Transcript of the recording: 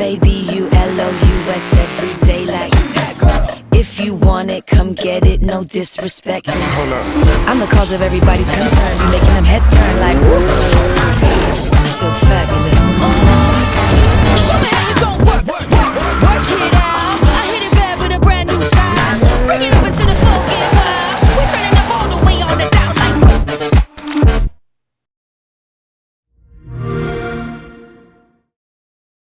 F-A-B-U-L-O-U-S every day like. If you want it, come get it, no disrespect. Hold up. I'm the cause of everybody's concern. You making them heads turn